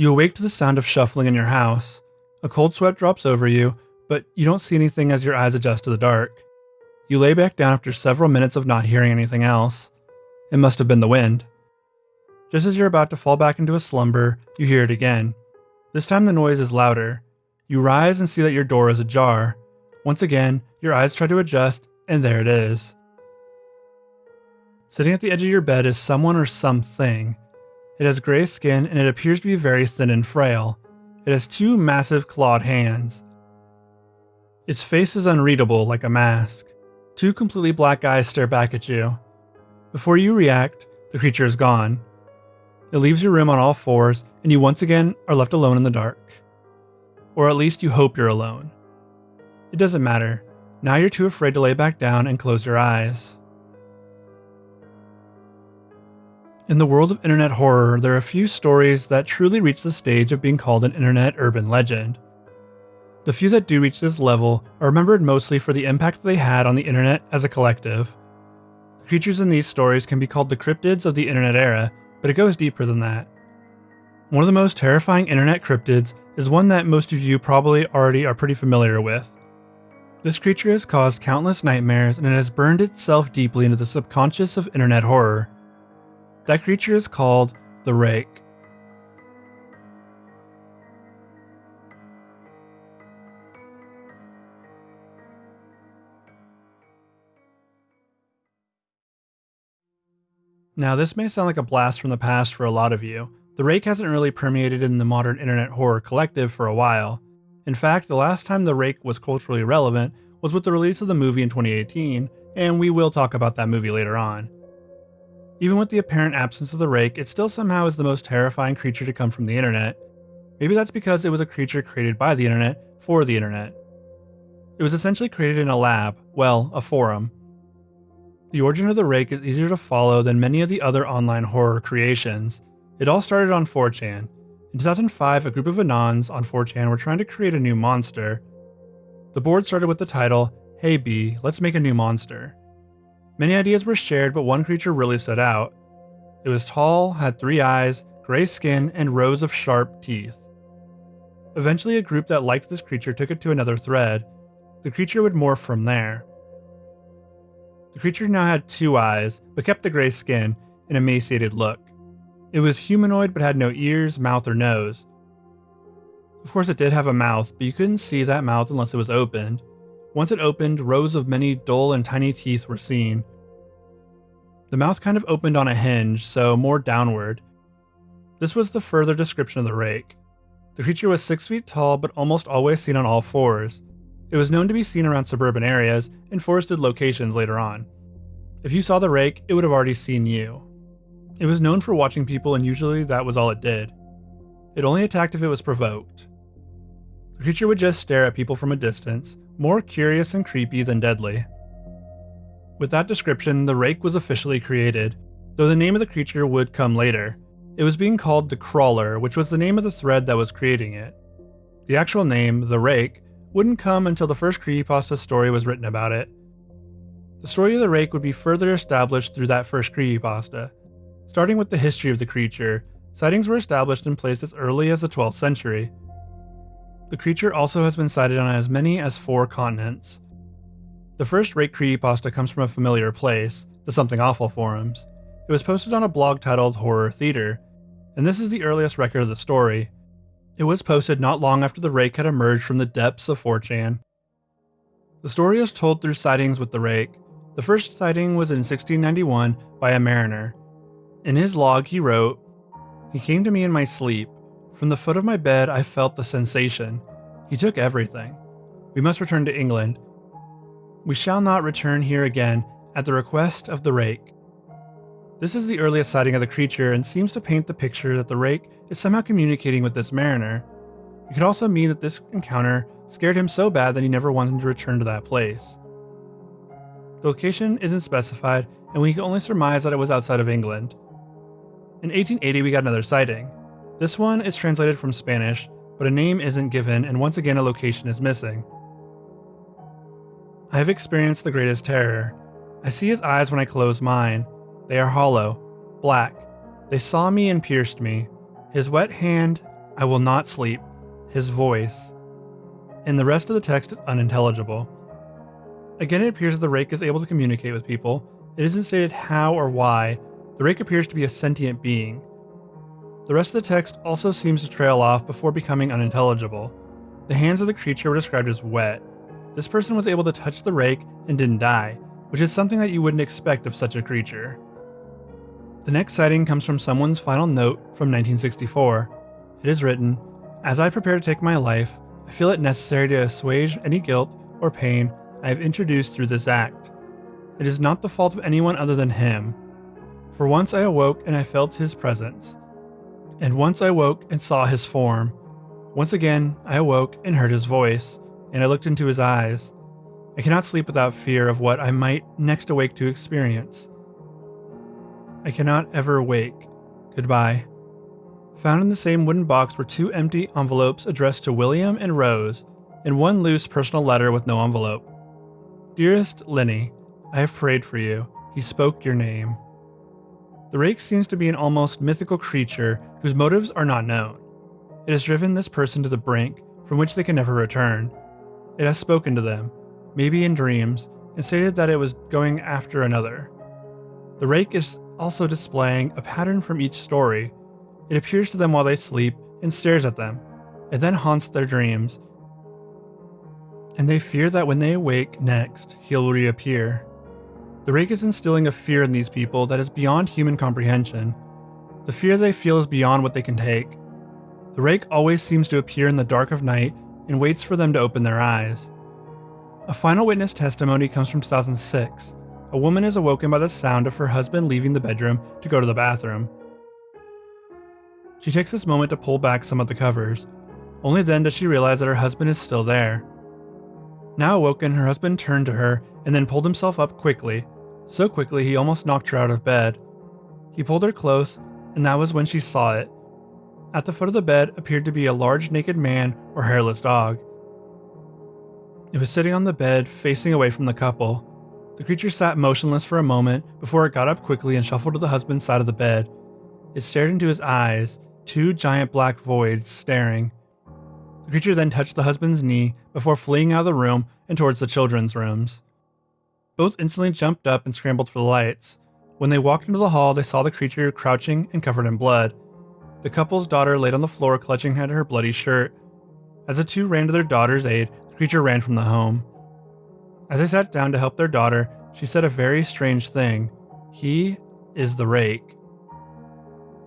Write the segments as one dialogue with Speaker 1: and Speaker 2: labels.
Speaker 1: You awake to the sound of shuffling in your house. A cold sweat drops over you, but you don't see anything as your eyes adjust to the dark. You lay back down after several minutes of not hearing anything else. It must have been the wind. Just as you're about to fall back into a slumber, you hear it again. This time the noise is louder. You rise and see that your door is ajar. Once again, your eyes try to adjust, and there it is. Sitting at the edge of your bed is someone or something. It has gray skin and it appears to be very thin and frail. It has two massive clawed hands. Its face is unreadable like a mask. Two completely black eyes stare back at you. Before you react, the creature is gone. It leaves your room on all fours, and you once again are left alone in the dark. Or at least you hope you're alone. It doesn't matter. Now you're too afraid to lay back down and close your eyes. In the world of internet horror, there are a few stories that truly reach the stage of being called an internet urban legend. The few that do reach this level are remembered mostly for the impact they had on the internet as a collective. The creatures in these stories can be called the cryptids of the internet era, but it goes deeper than that. One of the most terrifying internet cryptids is one that most of you probably already are pretty familiar with. This creature has caused countless nightmares and it has burned itself deeply into the subconscious of internet horror. That creature is called the Rake. Now, this may sound like a blast from the past for a lot of you. The Rake hasn't really permeated in the modern internet horror collective for a while. In fact, the last time the Rake was culturally relevant was with the release of the movie in 2018, and we will talk about that movie later on. Even with the apparent absence of the Rake, it still somehow is the most terrifying creature to come from the internet. Maybe that's because it was a creature created by the internet for the internet. It was essentially created in a lab, well, a forum, the origin of the rake is easier to follow than many of the other online horror creations. It all started on 4chan. In 2005, a group of Anons on 4chan were trying to create a new monster. The board started with the title, Hey B, let's make a new monster. Many ideas were shared, but one creature really stood out. It was tall, had three eyes, gray skin, and rows of sharp teeth. Eventually, a group that liked this creature took it to another thread. The creature would morph from there. The creature now had two eyes, but kept the gray skin and emaciated look. It was humanoid but had no ears, mouth, or nose. Of course, it did have a mouth, but you couldn't see that mouth unless it was opened. Once it opened, rows of many dull and tiny teeth were seen. The mouth kind of opened on a hinge, so more downward. This was the further description of the rake. The creature was 6 feet tall, but almost always seen on all fours. It was known to be seen around suburban areas and forested locations later on. If you saw the rake, it would have already seen you. It was known for watching people and usually that was all it did. It only attacked if it was provoked. The creature would just stare at people from a distance, more curious and creepy than deadly. With that description, the rake was officially created, though the name of the creature would come later. It was being called the Crawler, which was the name of the thread that was creating it. The actual name, the rake, wouldn't come until the first creepypasta story was written about it. The story of the rake would be further established through that first creepypasta. Starting with the history of the creature, sightings were established and placed as early as the 12th century. The creature also has been sighted on as many as four continents. The first rake creepypasta comes from a familiar place, the Something Awful forums. It was posted on a blog titled Horror Theater, and this is the earliest record of the story, it was posted not long after the rake had emerged from the depths of 4chan. The story is told through sightings with the rake. The first sighting was in 1691 by a mariner. In his log, he wrote, He came to me in my sleep. From the foot of my bed, I felt the sensation. He took everything. We must return to England. We shall not return here again at the request of the rake. This is the earliest sighting of the creature and seems to paint the picture that the rake is somehow communicating with this mariner. It could also mean that this encounter scared him so bad that he never wanted to return to that place. The location isn't specified, and we can only surmise that it was outside of England. In 1880, we got another sighting. This one is translated from Spanish, but a name isn't given, and once again, a location is missing. I have experienced the greatest terror. I see his eyes when I close mine, they are hollow, black. They saw me and pierced me. His wet hand, I will not sleep, his voice. And the rest of the text is unintelligible. Again, it appears that the rake is able to communicate with people. It isn't stated how or why. The rake appears to be a sentient being. The rest of the text also seems to trail off before becoming unintelligible. The hands of the creature were described as wet. This person was able to touch the rake and didn't die, which is something that you wouldn't expect of such a creature. The next sighting comes from someone's final note from 1964. It is written As I prepare to take my life, I feel it necessary to assuage any guilt or pain I have introduced through this act. It is not the fault of anyone other than him. For once I awoke and I felt his presence. And once I woke and saw his form. Once again I awoke and heard his voice, and I looked into his eyes. I cannot sleep without fear of what I might next awake to experience. I cannot ever awake. Goodbye. Found in the same wooden box were two empty envelopes addressed to William and Rose, and one loose personal letter with no envelope. Dearest Lenny, I have prayed for you. He spoke your name. The rake seems to be an almost mythical creature whose motives are not known. It has driven this person to the brink from which they can never return. It has spoken to them, maybe in dreams, and stated that it was going after another. The rake is also displaying a pattern from each story. It appears to them while they sleep and stares at them. It then haunts their dreams and they fear that when they awake next, he'll reappear. The rake is instilling a fear in these people that is beyond human comprehension. The fear they feel is beyond what they can take. The rake always seems to appear in the dark of night and waits for them to open their eyes. A final witness testimony comes from 2006. A woman is awoken by the sound of her husband leaving the bedroom to go to the bathroom. She takes this moment to pull back some of the covers. Only then does she realize that her husband is still there. Now awoken, her husband turned to her and then pulled himself up quickly, so quickly he almost knocked her out of bed. He pulled her close, and that was when she saw it. At the foot of the bed appeared to be a large naked man or hairless dog. It was sitting on the bed, facing away from the couple. The creature sat motionless for a moment before it got up quickly and shuffled to the husband's side of the bed. It stared into his eyes, two giant black voids staring. The creature then touched the husband's knee before fleeing out of the room and towards the children's rooms. Both instantly jumped up and scrambled for the lights. When they walked into the hall, they saw the creature crouching and covered in blood. The couple's daughter laid on the floor, clutching at her bloody shirt. As the two ran to their daughter's aid, the creature ran from the home. As they sat down to help their daughter, she said a very strange thing. He is the rake.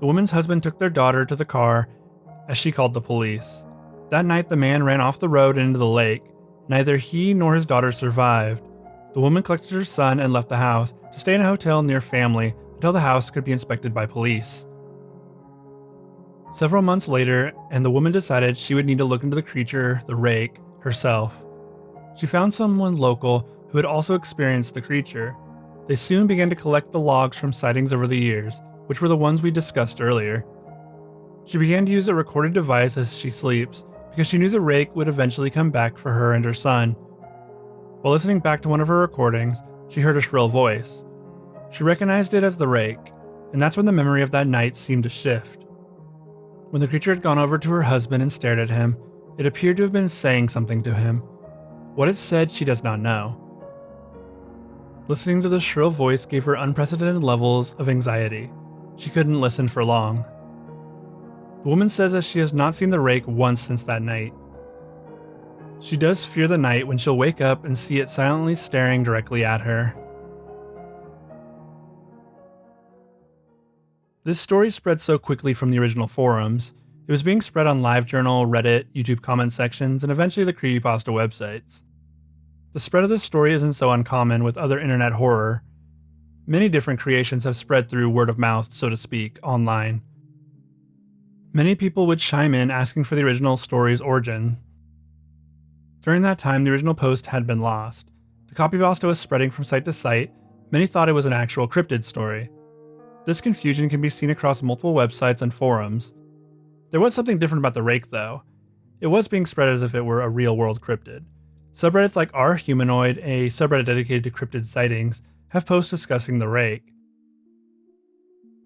Speaker 1: The woman's husband took their daughter to the car as she called the police. That night, the man ran off the road and into the lake. Neither he nor his daughter survived. The woman collected her son and left the house to stay in a hotel near family until the house could be inspected by police. Several months later, and the woman decided she would need to look into the creature, the rake, herself. She found someone local who had also experienced the creature. They soon began to collect the logs from sightings over the years, which were the ones we discussed earlier. She began to use a recorded device as she sleeps because she knew the rake would eventually come back for her and her son. While listening back to one of her recordings, she heard a shrill voice. She recognized it as the rake, and that's when the memory of that night seemed to shift. When the creature had gone over to her husband and stared at him, it appeared to have been saying something to him. What it said, she does not know. Listening to the shrill voice gave her unprecedented levels of anxiety. She couldn't listen for long. The woman says that she has not seen the rake once since that night. She does fear the night when she'll wake up and see it silently staring directly at her. This story spread so quickly from the original forums. It was being spread on LiveJournal, Reddit, YouTube comment sections, and eventually the creepypasta websites. The spread of this story isn't so uncommon with other internet horror. Many different creations have spread through word of mouth, so to speak, online. Many people would chime in asking for the original story's origin. During that time, the original post had been lost. The copypasta was spreading from site to site. Many thought it was an actual cryptid story. This confusion can be seen across multiple websites and forums. There was something different about the rake, though. It was being spread as if it were a real world cryptid. Subreddits like R Humanoid, a subreddit dedicated to cryptid sightings, have posts discussing the rake.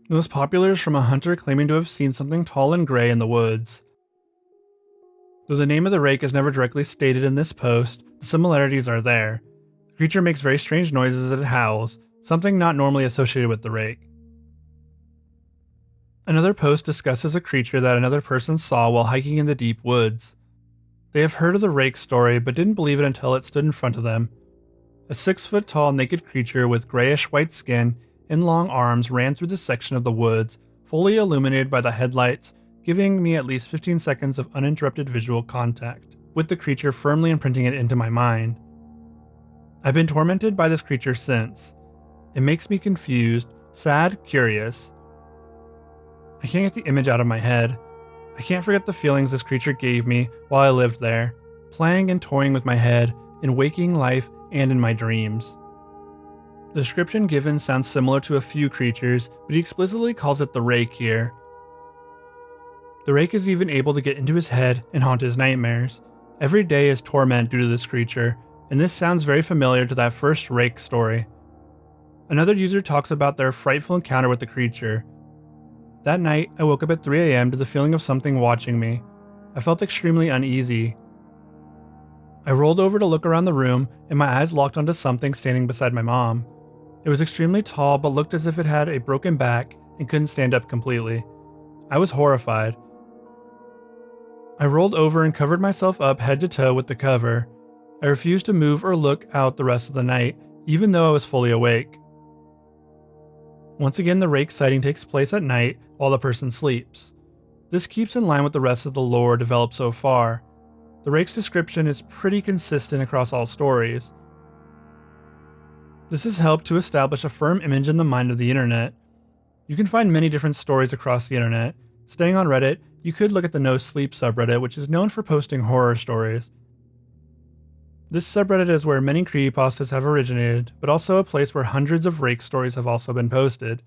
Speaker 1: Most popular is from a hunter claiming to have seen something tall and gray in the woods. Though the name of the rake is never directly stated in this post, the similarities are there. The creature makes very strange noises as it howls, something not normally associated with the rake. Another post discusses a creature that another person saw while hiking in the deep woods. They have heard of the rake story but didn't believe it until it stood in front of them. A six foot tall naked creature with grayish white skin and long arms ran through this section of the woods, fully illuminated by the headlights, giving me at least 15 seconds of uninterrupted visual contact, with the creature firmly imprinting it into my mind. I've been tormented by this creature since. It makes me confused, sad, curious. I can't get the image out of my head. I can't forget the feelings this creature gave me while I lived there, playing and toying with my head in waking life and in my dreams. The description given sounds similar to a few creatures, but he explicitly calls it the Rake here. The Rake is even able to get into his head and haunt his nightmares. Every day is torment due to this creature, and this sounds very familiar to that first Rake story. Another user talks about their frightful encounter with the creature. That night, I woke up at 3 a.m. to the feeling of something watching me. I felt extremely uneasy. I rolled over to look around the room, and my eyes locked onto something standing beside my mom. It was extremely tall, but looked as if it had a broken back and couldn't stand up completely. I was horrified. I rolled over and covered myself up head to toe with the cover. I refused to move or look out the rest of the night, even though I was fully awake. Once again, the rake sighting takes place at night while the person sleeps. This keeps in line with the rest of the lore developed so far. The rake's description is pretty consistent across all stories. This has helped to establish a firm image in the mind of the internet. You can find many different stories across the internet. Staying on Reddit, you could look at the No Sleep subreddit, which is known for posting horror stories. This subreddit is where many creepypastas have originated, but also a place where hundreds of rake stories have also been posted.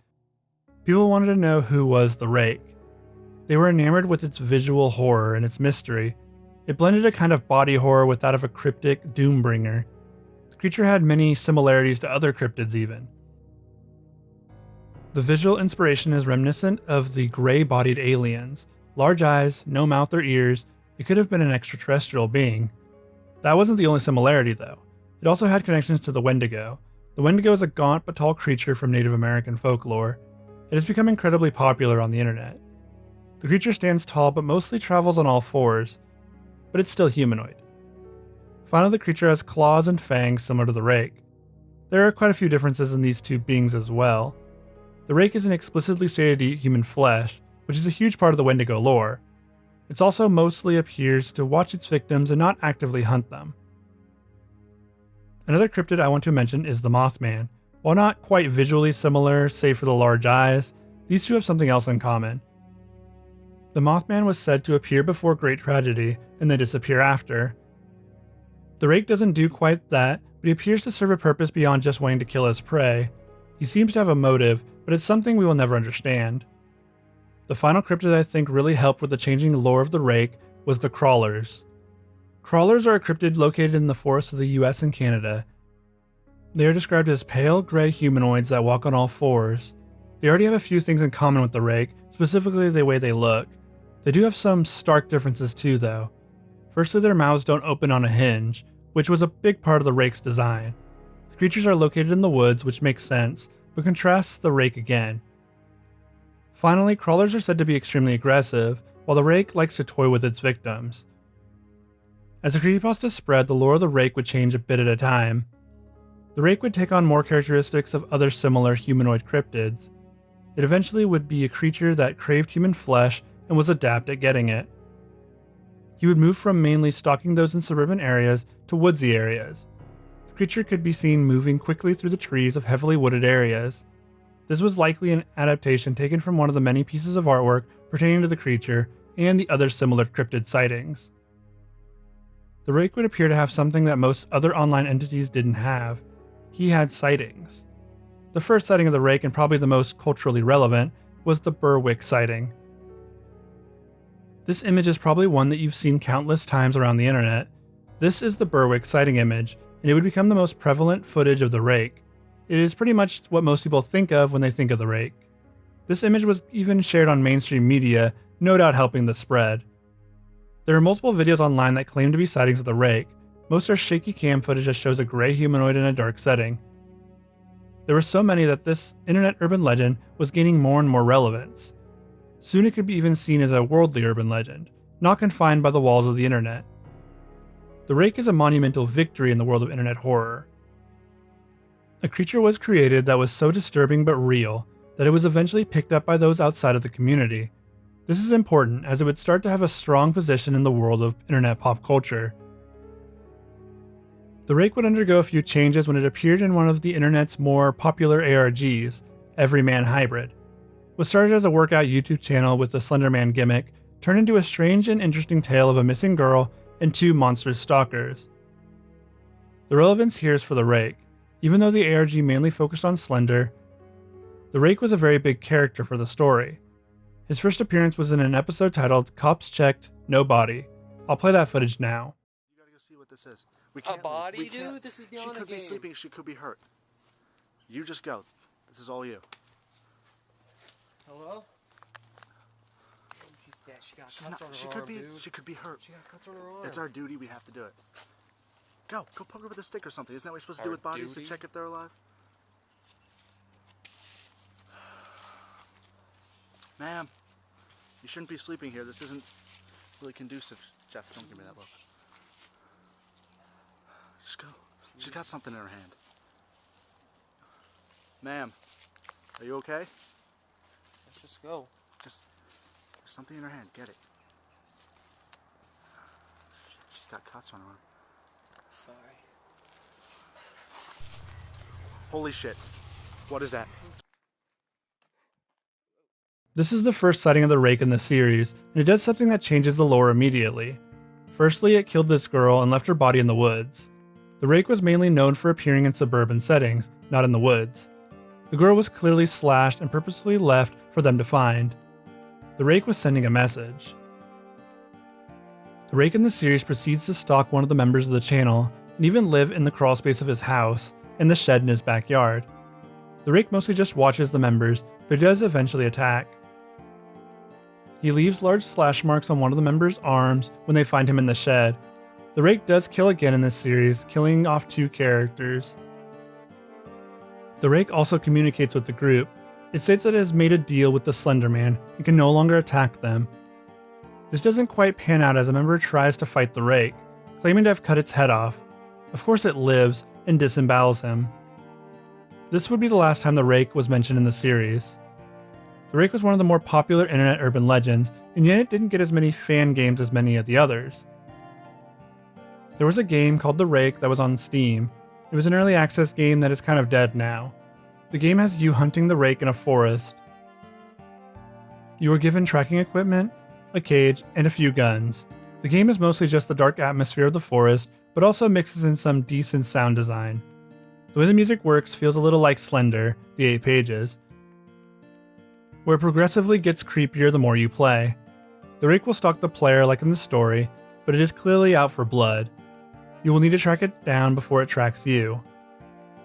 Speaker 1: People wanted to know who was the rake. They were enamored with its visual horror and its mystery. It blended a kind of body horror with that of a cryptic doombringer. Creature had many similarities to other cryptids, even. The visual inspiration is reminiscent of the gray bodied aliens large eyes, no mouth or ears. It could have been an extraterrestrial being. That wasn't the only similarity, though. It also had connections to the Wendigo. The Wendigo is a gaunt but tall creature from Native American folklore. It has become incredibly popular on the internet. The creature stands tall but mostly travels on all fours, but it's still humanoid. Finally, the creature has claws and fangs similar to the rake. There are quite a few differences in these two beings as well. The rake isn't explicitly stated to eat human flesh, which is a huge part of the Wendigo lore, it also mostly appears to watch its victims and not actively hunt them. Another cryptid I want to mention is the Mothman. While not quite visually similar, save for the large eyes, these two have something else in common. The Mothman was said to appear before great tragedy and then disappear after. The rake doesn't do quite that, but he appears to serve a purpose beyond just wanting to kill his prey. He seems to have a motive, but it's something we will never understand. The final cryptid I think really helped with the changing lore of the Rake was the Crawlers. Crawlers are a cryptid located in the forests of the US and Canada. They are described as pale gray humanoids that walk on all fours. They already have a few things in common with the Rake, specifically the way they look. They do have some stark differences too, though. Firstly, their mouths don't open on a hinge, which was a big part of the Rake's design. The creatures are located in the woods, which makes sense, but contrasts the Rake again. Finally, crawlers are said to be extremely aggressive, while the rake likes to toy with its victims. As the creepypasta spread, the lore of the rake would change a bit at a time. The rake would take on more characteristics of other similar humanoid cryptids. It eventually would be a creature that craved human flesh and was adept at getting it. He would move from mainly stalking those in suburban areas to woodsy areas. The creature could be seen moving quickly through the trees of heavily wooded areas. This was likely an adaptation taken from one of the many pieces of artwork pertaining to the creature and the other similar cryptid sightings. The Rake would appear to have something that most other online entities didn't have. He had sightings. The first sighting of the Rake, and probably the most culturally relevant, was the Berwick sighting. This image is probably one that you've seen countless times around the internet. This is the Berwick sighting image, and it would become the most prevalent footage of the Rake. It is pretty much what most people think of when they think of the rake. This image was even shared on mainstream media, no doubt helping the spread. There are multiple videos online that claim to be sightings of the rake. Most are shaky cam footage that shows a gray humanoid in a dark setting. There were so many that this internet urban legend was gaining more and more relevance. Soon it could be even seen as a worldly urban legend, not confined by the walls of the internet. The Rake is a monumental victory in the world of internet horror. A creature was created that was so disturbing but real that it was eventually picked up by those outside of the community. This is important as it would start to have a strong position in the world of internet pop culture. The Rake would undergo a few changes when it appeared in one of the internet's more popular ARGs, Everyman Hybrid. Was started as a workout YouTube channel with the Slenderman gimmick, turned into a strange and interesting tale of a missing girl and two monstrous stalkers. The relevance here is for the Rake. Even though the ARG mainly focused on Slender, the Rake was a very big character for the story. His first appearance was in an episode titled Cops Checked, No Body. I'll play that footage now.
Speaker 2: You gotta go see what this is. We
Speaker 3: A body,
Speaker 2: we can't-
Speaker 3: dude? This is
Speaker 2: She could
Speaker 3: a
Speaker 2: be
Speaker 3: game.
Speaker 2: sleeping. She could be hurt. You just go. This is all you.
Speaker 3: Hello? Oh, she's dead. She got
Speaker 2: She's
Speaker 3: cuts
Speaker 2: not.
Speaker 3: on her
Speaker 2: She
Speaker 3: arm,
Speaker 2: could be.
Speaker 3: dude.
Speaker 2: She could be hurt.
Speaker 3: She got cuts on her arm.
Speaker 2: It's our duty. We have to do it. Go. Go poke her with a stick or something. Isn't that what you're supposed to do with bodies
Speaker 3: duty?
Speaker 2: to check if they're alive? Ma'am, you shouldn't be sleeping here. This isn't really conducive. Jeff, don't give me that look. Just go. She's got something in her hand. Ma'am, are you okay?
Speaker 3: Let's just go.
Speaker 2: Just there's something in her hand. Get it. Shit, she's got cuts on her arm.
Speaker 3: Sorry.
Speaker 2: Holy shit. What is that?
Speaker 1: This is the first sighting of the Rake in the series, and it does something that changes the lore immediately. Firstly, it killed this girl and left her body in the woods. The Rake was mainly known for appearing in suburban settings, not in the woods. The girl was clearly slashed and purposefully left for them to find. The Rake was sending a message. The Rake in the series proceeds to stalk one of the members of the channel and even live in the crawlspace of his house and the shed in his backyard. The Rake mostly just watches the members, but he does eventually attack. He leaves large slash marks on one of the members' arms when they find him in the shed. The Rake does kill again in this series, killing off two characters. The Rake also communicates with the group. It states that it has made a deal with the Slender Man and can no longer attack them. This doesn't quite pan out as a member tries to fight the Rake, claiming to have cut its head off. Of course, it lives and disembowels him. This would be the last time the Rake was mentioned in the series. The Rake was one of the more popular internet urban legends, and yet it didn't get as many fan games as many of the others. There was a game called The Rake that was on Steam. It was an early access game that is kind of dead now. The game has you hunting the Rake in a forest. You are given tracking equipment, a cage, and a few guns. The game is mostly just the dark atmosphere of the forest, but also mixes in some decent sound design. The way the music works feels a little like Slender, the 8 pages, where it progressively gets creepier the more you play. The Rake will stalk the player like in the story, but it is clearly out for blood. You will need to track it down before it tracks you.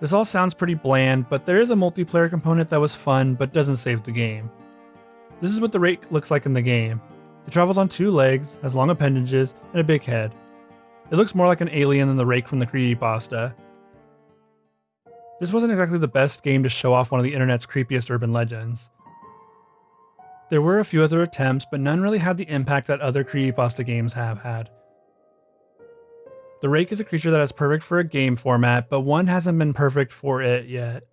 Speaker 1: This all sounds pretty bland, but there is a multiplayer component that was fun but doesn't save the game. This is what the Rake looks like in the game. It travels on two legs, has long appendages, and a big head. It looks more like an alien than the Rake from the creepypasta. This wasn't exactly the best game to show off one of the internet's creepiest urban legends. There were a few other attempts, but none really had the impact that other creepypasta games have had. The Rake is a creature that is perfect for a game format, but one hasn't been perfect for it yet.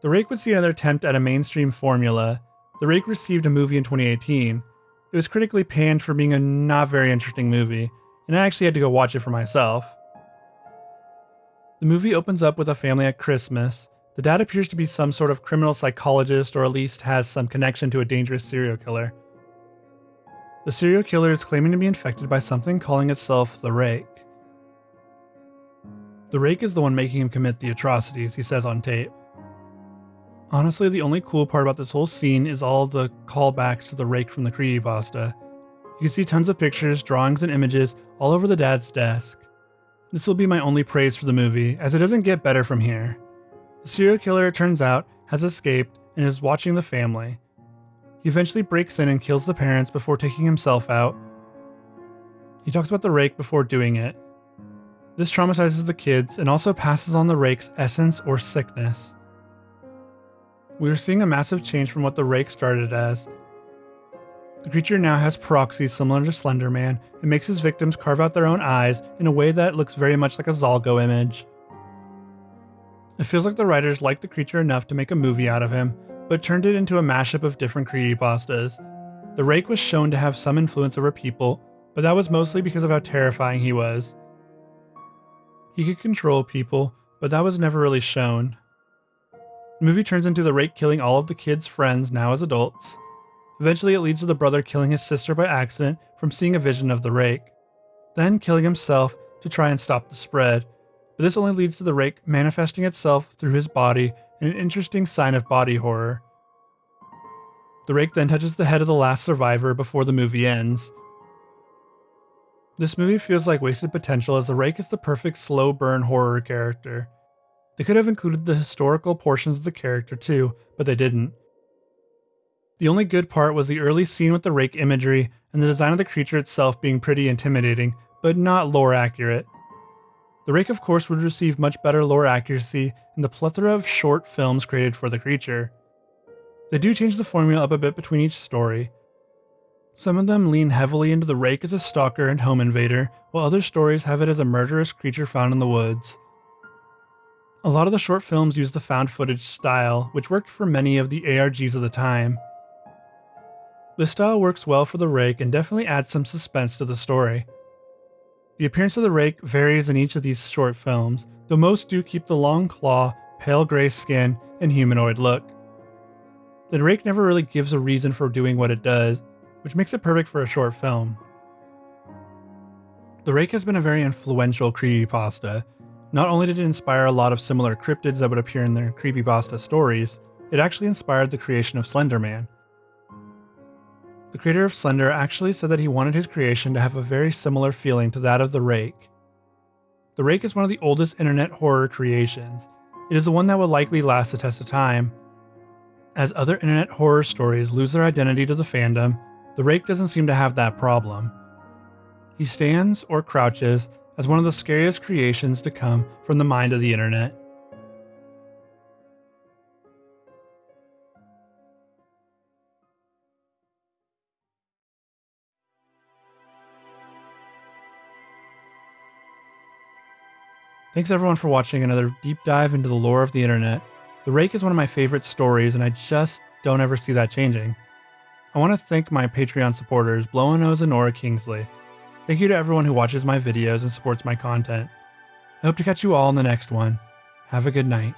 Speaker 1: The Rake would see another attempt at a mainstream formula. The Rake received a movie in 2018. It was critically panned for being a not very interesting movie, and I actually had to go watch it for myself. The movie opens up with a family at Christmas. The dad appears to be some sort of criminal psychologist or at least has some connection to a dangerous serial killer. The serial killer is claiming to be infected by something calling itself the Rake. The Rake is the one making him commit the atrocities, he says on tape. Honestly, the only cool part about this whole scene is all the callbacks to the Rake from the creepypasta. You can see tons of pictures, drawings, and images all over the dad's desk. This will be my only praise for the movie, as it doesn't get better from here. The serial killer, it turns out, has escaped and is watching the family. He eventually breaks in and kills the parents before taking himself out. He talks about the rake before doing it. This traumatizes the kids and also passes on the rake's essence or sickness. We are seeing a massive change from what the rake started as. The creature now has proxies similar to Slender Man and makes his victims carve out their own eyes in a way that looks very much like a Zalgo image. It feels like the writers liked the creature enough to make a movie out of him, but turned it into a mashup of different creepypastas. The rake was shown to have some influence over people, but that was mostly because of how terrifying he was. He could control people, but that was never really shown. The movie turns into the rake killing all of the kids' friends now as adults. Eventually, it leads to the brother killing his sister by accident from seeing a vision of the rake, then killing himself to try and stop the spread. But this only leads to the rake manifesting itself through his body in an interesting sign of body horror. The rake then touches the head of the last survivor before the movie ends. This movie feels like wasted potential as the rake is the perfect slow burn horror character. They could have included the historical portions of the character too, but they didn't. The only good part was the early scene with the rake imagery and the design of the creature itself being pretty intimidating, but not lore accurate. The rake, of course, would receive much better lore accuracy in the plethora of short films created for the creature. They do change the formula up a bit between each story. Some of them lean heavily into the rake as a stalker and home invader, while other stories have it as a murderous creature found in the woods. A lot of the short films use the found footage style, which worked for many of the ARGs of the time. This style works well for the rake and definitely adds some suspense to the story. The appearance of the rake varies in each of these short films, though most do keep the long claw, pale gray skin, and humanoid look. The rake never really gives a reason for doing what it does, which makes it perfect for a short film. The rake has been a very influential creepypasta. Not only did it inspire a lot of similar cryptids that would appear in their creepypasta stories, it actually inspired the creation of Slender Man, the creator of Slender actually said that he wanted his creation to have a very similar feeling to that of The Rake. The Rake is one of the oldest internet horror creations. It is the one that will likely last the test of time. As other internet horror stories lose their identity to the fandom, The Rake doesn't seem to have that problem. He stands, or crouches, as one of the scariest creations to come from the mind of the internet. Thanks everyone for watching another deep dive into the lore of the internet. The Rake is one of my favorite stories, and I just don't ever see that changing. I want to thank my Patreon supporters, Blow-A-Nose and Nora Kingsley. Thank you to everyone who watches my videos and supports my content. I hope to catch you all in the next one. Have a good night.